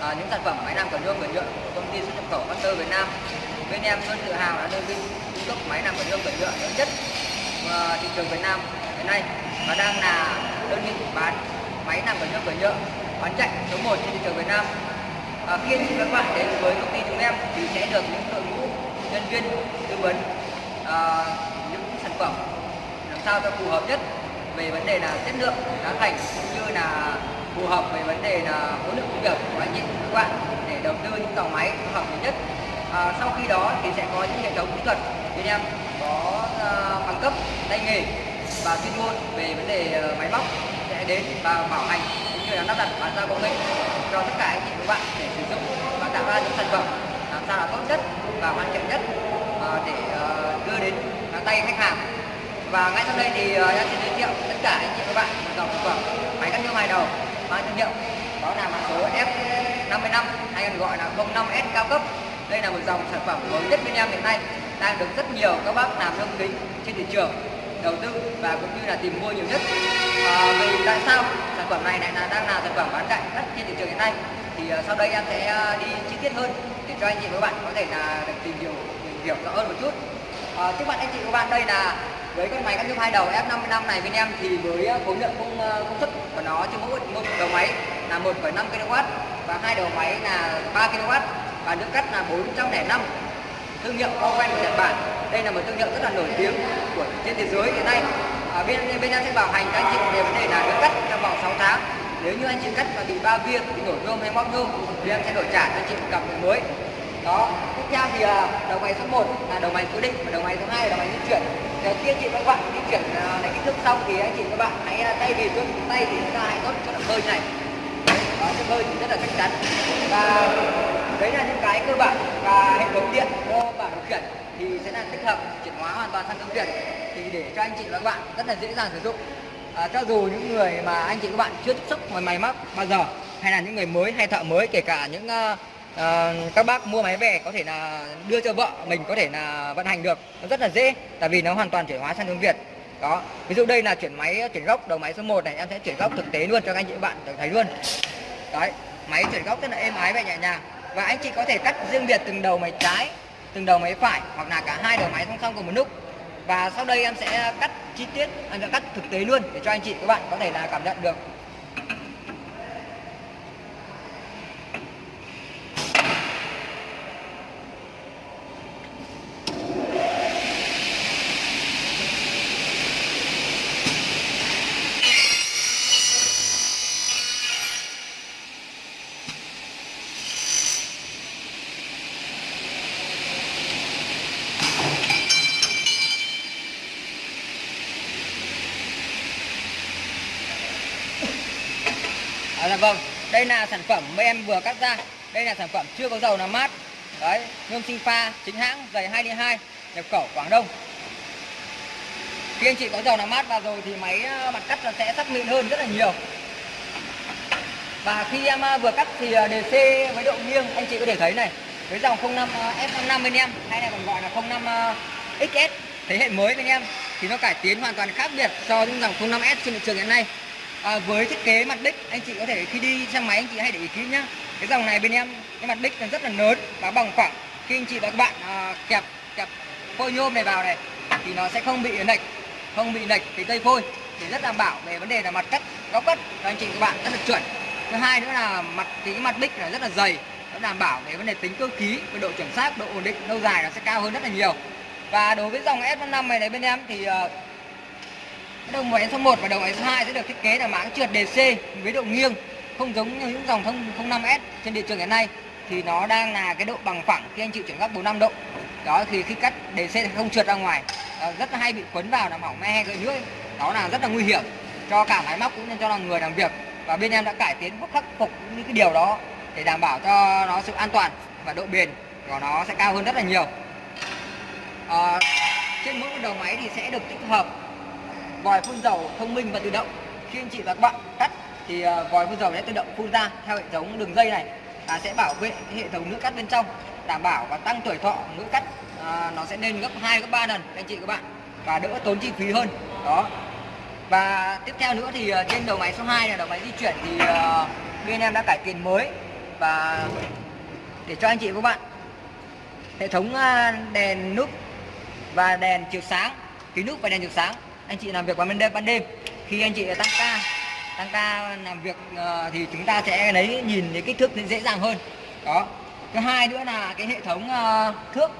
à, những sản phẩm máy làm cầu nhôm và nhựa của công ty xuất nhập khẩu Master Việt Nam. Bên em luôn tự hào là đơn vị cung cấp máy làm cầu nhôm và nhựa lớn nhất à, thị trường Việt Nam hiện nay. Và đang là đơn vị bán máy làm cầu nhôm và nhựa bán chạy số 1 trên thị trường Việt Nam. À, khi các bạn đến với công ty chúng em thì sẽ được những đội ngũ nhân viên tư vấn à, những sản phẩm làm sao cho phù hợp nhất về vấn đề là chất lượng giá thành cũng như là phù hợp về vấn đề là khối lượng công việc của anh chị các bạn để đầu tư những tàu máy phù hợp nhất. À, sau khi đó thì sẽ có những hệ thống kỹ thuật. Bên em có uh, bằng cấp tay nghề và chuyên môn về vấn đề uh, máy móc sẽ đến và bảo hành cũng như là lắp đặt bán giao công nghệ cho tất cả anh chị các bạn để sử dụng và tạo ra những sản phẩm làm sao là tốt nhất và hoàn thiện nhất uh, để uh, đưa đến tay khách hàng. Và ngay sau đây thì uh, em sẽ giới thiệu tất cả anh chị các bạn dòng sản phẩm máy cắt nhôm hai đầu mang thương hiệu. Đó là mã số F55 hay còn gọi là 05S cao cấp. Đây là một dòng sản phẩm mới nhất bên em hiện nay đang được rất nhiều các bác làm nhôm kính trên thị trường đầu tư và cũng như là tìm mua nhiều nhất. À, vì tại sao sản phẩm này lại là đang là sản phẩm bán chạy nhất trên thị trường hiện nay? Thì uh, sau đây em sẽ uh, đi chi tiết hơn để cho anh chị và các bạn có thể là được tìm hiểu tìm hiểu rõ hơn một chút. À, trước mặt anh chị và các bạn đây là với con máy cắt nhôm hai đầu F55 này bên em thì với à, khối lượng công công suất của nó cho mỗi một đầu máy là 1,5 kW và hai đầu máy là 3 kW và nước cắt là 405 thương hiệu Owen của Nhật Bản. Đây là một thương hiệu rất là nổi tiếng của trên thế giới hiện nay. Ở bên bên em sẽ bảo hành các anh chị về vấn đề là nước cắt trong vòng 6 tháng. Nếu như anh chị cắt và bị ba viên bị nổi nhôm hay móc nhôm thì em sẽ đổi trả cho anh chị một cặp mới. Đó tiếp theo thì à, đầu máy số 1 là đầu máy cố định và đầu máy số 2 là đầu máy di chuyển đầu tiên chị các bạn di chuyển ờ, lấy kích thước xong thì anh chị các bạn hãy ờ, tay vì xuống tay thì chúng ta hãy tốt cho động hơi này. Đó cái hơi thì rất là chắc chắn. Và đấy là những cái cơ bản và hệ thống điện cơ bản điều khiển thì sẽ là tích hợp chuyển hóa hoàn toàn sang công điện. Thì để cho anh chị và các bạn rất là dễ dàng sử dụng. À, cho dù những người mà anh chị các bạn chưa tiếp xúc với máy móc bao giờ hay là những người mới hay thợ mới kể cả những uh, à, các bác mua máy về có thể là đưa cho vợ mình có thể là vận hành được. Nó rất là dễ tại vì nó hoàn toàn chuyển hóa sang tiếng Việt. Đó. Ví dụ đây là chuyển máy chuyển gốc đầu máy số 1 này em sẽ chuyển gốc thực tế luôn cho các anh chị bạn bạn thấy luôn. Đấy. Máy chuyển gốc rất là êm ái và nhẹ nhàng. Và anh chị có thể cắt riêng biệt từng đầu máy trái từng đầu máy phải hoặc là cả hai đầu máy song song cùng một lúc. Và sau đây em sẽ cắt chi tiết em sẽ cắt thực tế luôn để cho anh chị các bạn có thể là cảm nhận được. Vâng, đây là sản phẩm mà em vừa cắt ra. Đây là sản phẩm chưa có dầu làm mát. Đấy, nhôm sinh pha chính hãng dày 22 nhập khẩu Quảng Đông. Khi anh chị có dầu làm mát vào rồi thì máy ờ, mặt cắt sẽ sắc mịn hơn rất là nhiều. Và khi em ờ, vừa cắt thì ờ, à, DC với độ nghiêng anh chị có thể thấy này Với dòng 05 F55 bên em hay là còn gọi là 05 XS thế hệ mới bên em thì nó cải tiến hoàn toàn khác biệt so với dòng 05S trên thị trường hiện nay à, với thiết kế mặt đích anh chị có thể khi đi xe máy anh chị hãy để ý kỹ nhá. Cái dòng này bên em cái mặt đích là rất là lớn và bằng phẳng khi anh chị và các bạn à, kẹp kẹp phôi nhôm này vào này thì nó sẽ không bị lệch không bị lệch cái cây phôi. Để rất đảm bảo về vấn đề là mặt cắt góc cắt cho anh chị các bạn rất là chuẩn. Thứ hai nữa là mặt thì cái mặt đích là rất là dày nó đảm bảo về vấn đề tính cơ khí về độ chuẩn xác độ ổn định lâu dài nó sẽ cao hơn rất là nhiều. Và đối với dòng S55 này, này bên em thì à, đầu máy số 1 và đầu máy số 2 sẽ được thiết kế là máng trượt DC với độ nghiêng không giống như những dòng thông 05S trên thị trường hiện nay. Thì nó đang là cái độ bằng phẳng khi anh chịu chuyển góc 45 độ. Đó thì khi cắt DC thì không trượt ra ngoài. Ờ, rất là hay bị quấn vào làm hỏng me gợi nước đó là rất là nguy hiểm cho cả máy móc cũng như cho là người làm việc. Và bên em đã cải tiến khắc phục những cái điều đó để đảm bảo cho nó sự an toàn và độ bền của nó sẽ cao hơn rất là nhiều. À, trên mỗi đầu máy thì sẽ được tích hợp vòi phun dầu thông minh và tự động. Khi anh chị và các bạn cắt thì ờ, vòi phun dầu sẽ tự động phun ra theo hệ thống đường dây này và sẽ bảo vệ hệ thống nước cắt bên trong đảm bảo và tăng tuổi thọ nước cắt. À, nó sẽ lên gấp 2 gấp 3 lần anh chị các bạn và đỡ tốn chi phí hơn. Đó. Và tiếp theo nữa thì ờ, trên đầu máy số 2 là đầu máy di chuyển thì uh, bên em đã cải tiến mới. Và để cho anh chị và các bạn hệ thống đèn nút và đèn chiếu sáng kính nút và đèn chiếu sáng anh chị làm việc vào ban đêm ban đêm. Khi anh chị tăng ca tăng ca làm việc uh, thì chúng ta sẽ lấy nhìn thấy kích thước dễ dàng hơn. Đó. Thứ hai nữa là cái hệ thống uh, thước.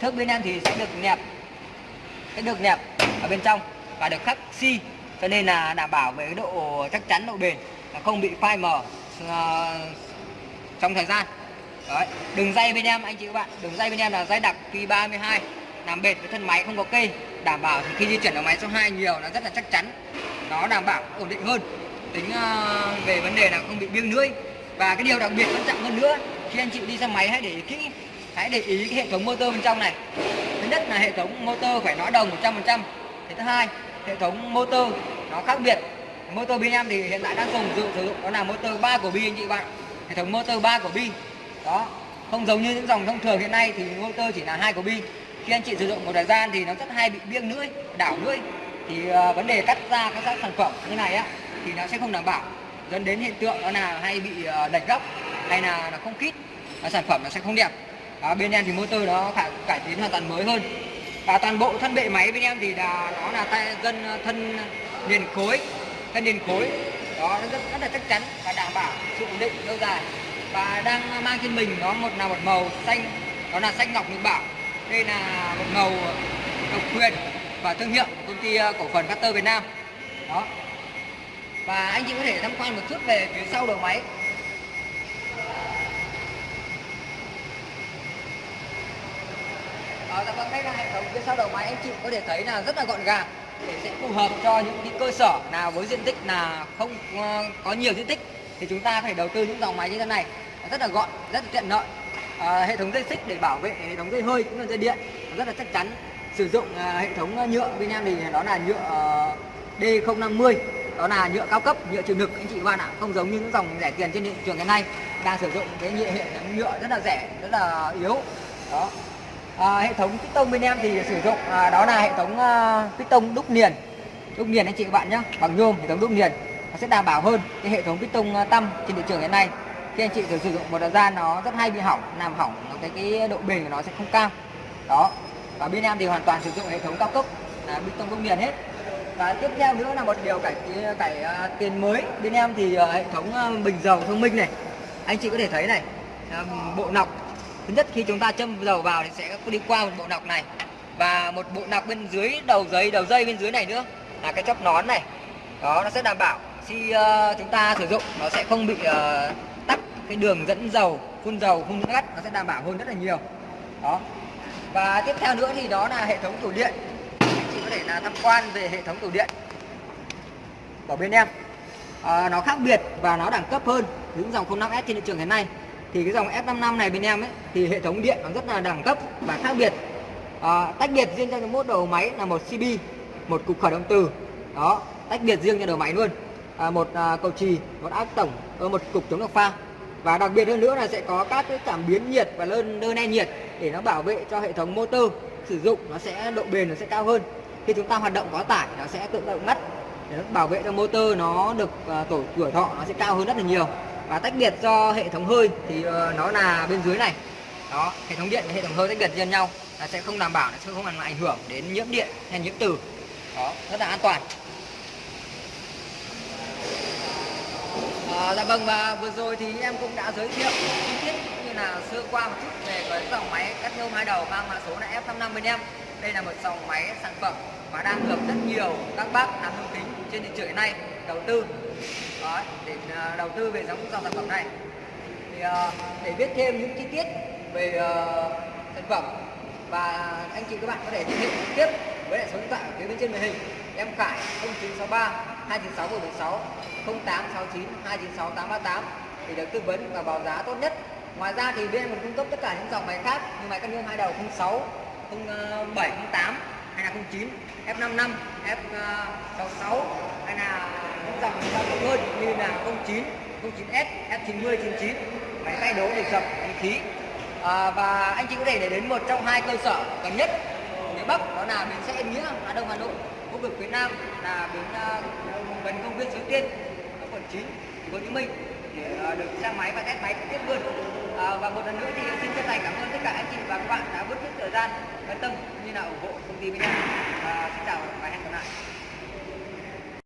Thước bên em thì sẽ được nẹp sẽ được nẹp ở bên trong và được khắc xi. Cho nên là đảm bảo về cái độ chắc chắn độ bền không bị phai mờ uh, trong thời gian. Đấy. đường dây bên em anh chị các bạn đường dây bên em là dây đặc Q32 làm bệt với thân máy không có cây. Đảm bảo thì khi di chuyển ở máy số 2 nhiều nó rất là chắc chắn. Nó đảm bảo ổn định hơn. Tính uh, về vấn đề là không bị biêng lưỡi. Và cái điều đặc biệt quan trọng hơn nữa khi anh chị đi xe máy hãy để ý kỹ hãy để ý cái hệ thống motor bên trong này. Thứ nhất là hệ thống motor phải nói đồng 100% thế thứ hai hệ thống motor nó khác biệt. Motor bên em thì hiện tại đang dùng dụng sử dụng đó là motor 3 của bi anh chị bạn hệ thống motor 3 của bi. Đó không giống như những dòng thông thường hiện nay thì motor chỉ là hai của bi khi anh chị sử dụng một thời gian thì nó rất hay bị biêng lưỡi đảo lưỡi. Thì uh, vấn đề cắt ra các sản phẩm như này á thì nó sẽ không đảm bảo. Dẫn đến hiện tượng đó là hay bị uh, lệch góc hay là nó không kít và sản phẩm nó sẽ không đẹp. À, bên em thì motor nó cải, cải tiến hoàn toàn mới hơn. Và toàn bộ thân bệ máy bên em thì là nó là tay dân ờ, thân liền khối thân liền khối. Đó nó rất, rất là chắc chắn và đảm bảo sự ổn định lâu dài. Và đang mang trên mình nó một là một màu xanh đó là xanh ngọc nhật bảo đây là một ngầu độc quyền và thương hiệu của công ty ờ, cổ phần Cutter Việt Nam. Đó. Và anh chị có thể tham quan một chút về phía sau đầu máy. Đó, dạ vâng, đây là hệ thống phía sau đầu máy. Anh chị có thể thấy là rất là gọn gàng. Để sẽ phù hợp cho những cái cơ sở nào với diện tích là không ờ, có nhiều diện tích thì chúng ta phải đầu tư những dòng máy như thế này. Rất là gọn rất là tiện lợi à, hệ thống dây xích để bảo vệ hệ thống dây hơi cũng là dây điện rất là chắc chắn. Sử dụng à, hệ thống ờ, nhựa bên em thì đó là nhựa uh, D050 đó là nhựa cao cấp nhựa chịu lực. Anh chị các bạn ạ không giống như những dòng rẻ tiền trên thị trường hiện nay đang sử dụng cái nhựa hệ thống nhựa rất là rẻ rất là yếu. Đó. À, hệ thống piston bên em thì sử dụng à, đó là hệ thống à, piston đúc liền. Đúc liền anh chị các bạn nhé bằng nhôm hệ thống đúc liền. Nó sẽ đảm bảo hơn cái hệ thống piston tâm tăm trên thị trường hiện nay khi anh chị sử dụng một thời gian nó rất hay bị hỏng làm hỏng cái cái độ bền của nó sẽ không cao. Đó. Và bên em thì hoàn toàn sử dụng hệ thống cao cấp là bê tông công liền hết. Và tiếp theo nữa là một điều cải cải à, uh, tiền mới. Bên em thì uh, hệ thống uh, bình dầu thông minh này. Anh chị có thể thấy này bộ nọc. Thứ nhất khi chúng ta châm dầu vào thì sẽ đi qua một bộ nọc này. Và một bộ nọc bên dưới đầu giấy đầu dây bên dưới này nữa là cái chóp nón này. Đó nó sẽ đảm bảo khi uh, chúng ta sử dụng nó sẽ không bị uh, cái đường dẫn dầu phun dầu phun ngắt nó sẽ đảm bảo hơn rất là nhiều. Đó. Và tiếp theo nữa thì đó là hệ thống tủ điện. Anh chị có thể là tham quan về hệ thống tủ điện của bên em. À, nó khác biệt và nó đẳng cấp hơn những dòng 05S trên thị trường hiện nay. Thì cái dòng F55 này bên em ấy thì hệ thống điện nó rất là đẳng cấp và khác biệt. À, tách biệt riêng cho mỗi đầu máy là một CB một cục khởi động từ. Đó tách biệt riêng cho đầu máy luôn. À, một à, cầu trì một áp tổng ờ, một cục chống độc pha và đặc biệt hơn nữa là sẽ có các cái cảm biến nhiệt và lơn đơn e nhiệt để nó bảo vệ cho hệ thống motor sử dụng nó sẽ độ bền nó sẽ cao hơn. Khi chúng ta hoạt động quá tải nó sẽ tự động ngắt. Để nó bảo vệ cho motor nó được uh, tổ tuổi thọ nó sẽ cao hơn rất là nhiều. Và tách biệt do hệ thống hơi thì uh, nó là bên dưới này. Đó hệ thống điện và hệ thống hơi tách biệt riêng nhau. Là sẽ không đảm bảo nó sẽ không làm ảnh hưởng đến nhiễm điện hay nhiễm từ. Đó rất là an toàn. À, dạ vâng và vừa rồi thì em cũng đã giới thiệu chi tiết cũng như là sơ qua một chút về cái dòng máy cắt nhôm hai đầu mang mã số là F55 bên em. Đây là một dòng máy sản phẩm mà đang được rất nhiều các bác làm nhôm kính trên thị trường hiện nay đầu tư. Đó, để ờ, đầu tư về giống dòng sản phẩm này. Thì ờ, để biết thêm những chi tiết về uh, sản phẩm và anh chị các bạn có thể liên hệ trực tiếp với lại số điện thoại ở phía bên trên màn hình. Em Khải 0963 296 0869 296 838 để được tư vấn và báo giá tốt nhất. Ngoài ra thì bên mình cung cấp tất cả những dòng máy khác như máy cắt nhôm hai đầu 06 07 08 hay là 09 F55 F66 hay là những dòng cao cấp hơn như là 09 09S F90 99 máy tay đố để dập khí khí. À, và anh chị có thể để đến một trong hai cơ sở gần nhất phía Bắc đó là bến xe Yên Nghĩa Hà Đông Hà Nội khu vực phía Nam là bến uh, gần công viên Suối Tiên. 9 của phố Hồ Chí Minh để ờ, được xe máy và test máy trực tiếp luôn. à, và một lần nữa thì xin chân thành cảm ơn tất cả anh chị và các bạn đã bớt chút thời gian quan tâm như là ủng hộ công ty bên em. à, xin chào và hẹn gặp lại.